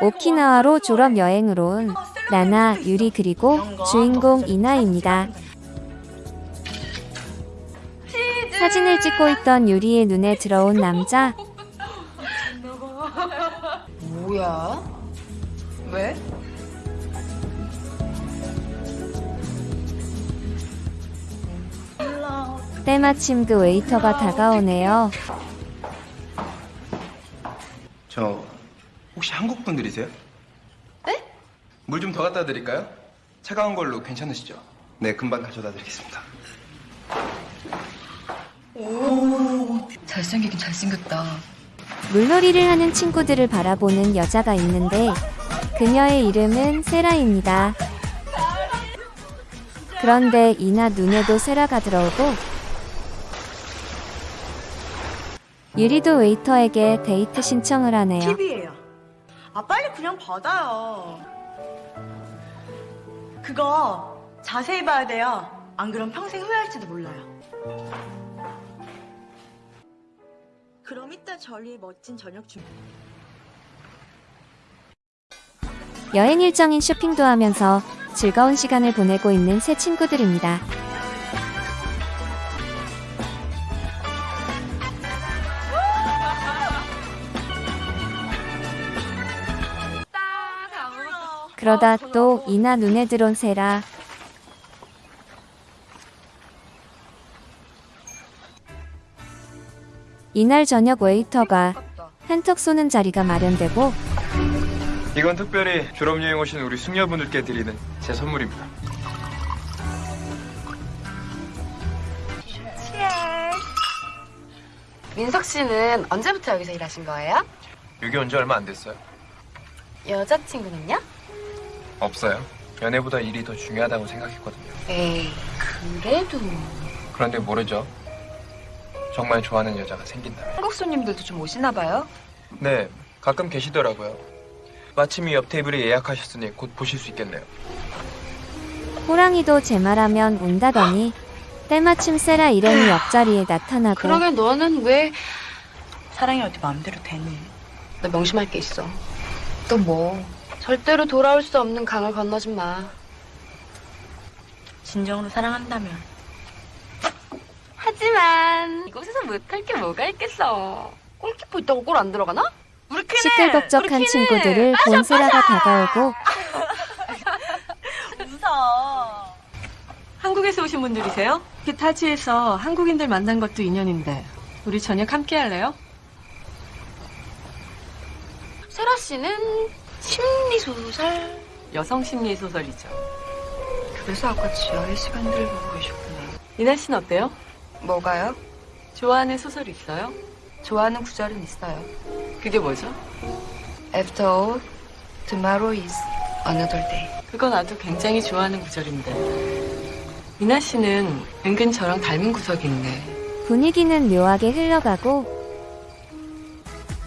오키나와로 졸업 여행으로 온 나나, 유리 그리고 주인공 이나입니다. 사진을 찍고 있던 유리의 눈에 들어온 남자. 뭐야? 왜? 때마침 그 웨이터가 다가오네요. 저 혹시 한국 분들이세요? 네? 물 좀 더 갖다 드릴까요? 차가운 걸로 괜찮으시죠? 네, 금방 가져다 드리겠습니다. 잘생기긴 잘생겼다. 물놀이를 하는 친구들을 바라보는 여자가 있는데 그녀의 이름은 세라입니다. 그런데 이나 눈에도 세라가 들어오고 유리도 웨이터에게 데이트 신청을 하네요. 팁이에요. 아 빨리 그냥 받아요. 그거 자세히 봐야 돼요. 안 그럼 평생 후회할지도 몰라요. 그럼 이따 저리 멋진 저녁 준비. 여행 일정인 쇼핑도 하면서 즐거운 시간을 보내고 있는 새 친구들입니다. 그러다 또 이나 눈에 들어온 세라. 이날 저녁 웨이터가 한턱 쏘는 자리가 마련되고 이건 특별히 졸업여행 오신 우리 숙녀분들께 드리는 제 선물입니다. 민석 씨는 언제부터 여기서 일하신 거예요? 여기 온 지 얼마 안 됐어요. 여자친구는요? 없어요. 연애보다 일이 더 중요하다고 생각했거든요. 에이, 그래도. 그런데 모르죠. 정말 좋아하는 여자가 생긴다면. 한국 손님들도 좀 오시나 봐요? 네, 가끔 계시더라고요. 마침 이 옆 테이블에 예약하셨으니 곧 보실 수 있겠네요. 호랑이도 제 말하면 운다더니 때마침 세라 일행이 옆자리에 나타나고 그러게 너는 왜... 사랑이 어디 마음대로 되니? 나 명심할 게 있어. 또 뭐? 절대로 돌아올 수 없는 강을 건너지 마. 진정으로 사랑한다면 하지만 이곳에서 못할 게 뭐가 있겠어. 골키퍼 있다고 골 안 들어가나? 우리 퀸은! 시끌벅적한 우리 퀸은! 친구들을 본 세라가 다가오고 웃어. 한국에서 오신 분들이세요? 히타치에서 한국인들 만난 것도 인연인데 우리 저녁 함께 할래요? 세라 씨는 심리소설? 여성 심리 소설이죠. 그래서 아까 지하의 시간들을 보고 계셨구나. 이나 씨는 어때요? 뭐가요? 좋아하는 소설 있어요? 좋아하는 구절은 있어요. 그게 뭐죠? After all, tomorrow is another day. 그건 나도 굉장히 좋아하는 구절인데. 이나 씨는 은근 저랑 닮은 구석이 있네. 분위기는 묘하게 흘러가고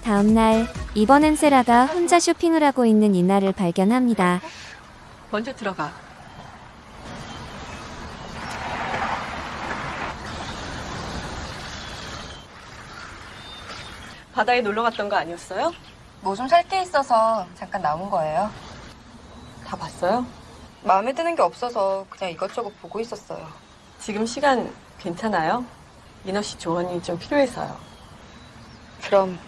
다음날 이번엔 세라가 혼자 쇼핑을 하고 있는 이나를 발견합니다. 먼저 들어가. 바다에 놀러 갔던 거 아니었어요? 뭐 좀 살 게 있어서 잠깐 나온 거예요. 다 봤어요? 마음에 드는 게 없어서 그냥 이것저것 보고 있었어요. 지금 시간 괜찮아요? 이너 씨 조언이 좀 필요해서요. 그럼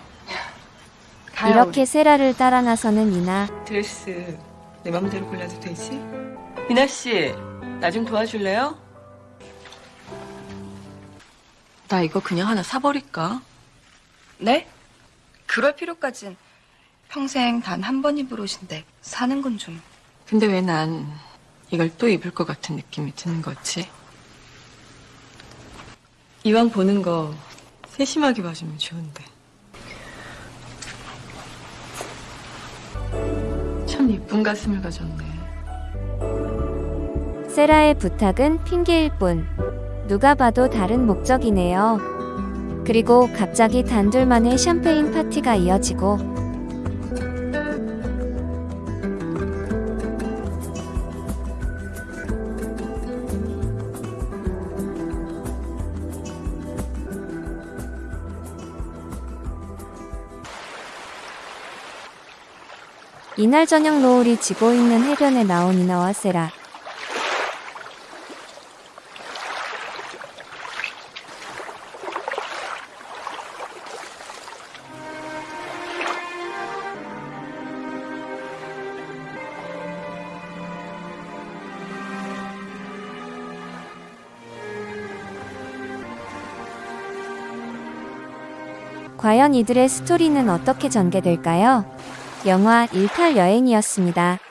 이렇게 세라를 따라 나서는 이나 드레스 내 맘대로 골라도 되지? 이나 씨, 나 좀 도와줄래요? 나 이거 그냥 하나 사버릴까? 네? 그럴 필요까진 평생 단 한 번 입을 옷인데 사는 건 좀. 근데 왜 난 이걸 또 입을 것 같은 느낌이 드는 거지? 이왕 보는 거 세심하게 봐주면 좋은데. 참 이쁜 가슴을 가졌네. 세라의 부탁은 핑계일 뿐 누가 봐도 다른 목적이네요. 그리고 갑자기 단둘만의 샴페인 파티가 이어지고 이날 저녁 노을이 지고 있는 해변에 나온 이나와 세라. 과연 이들의 스토리는 어떻게 전개될까요? 영화 18 여행이었습니다.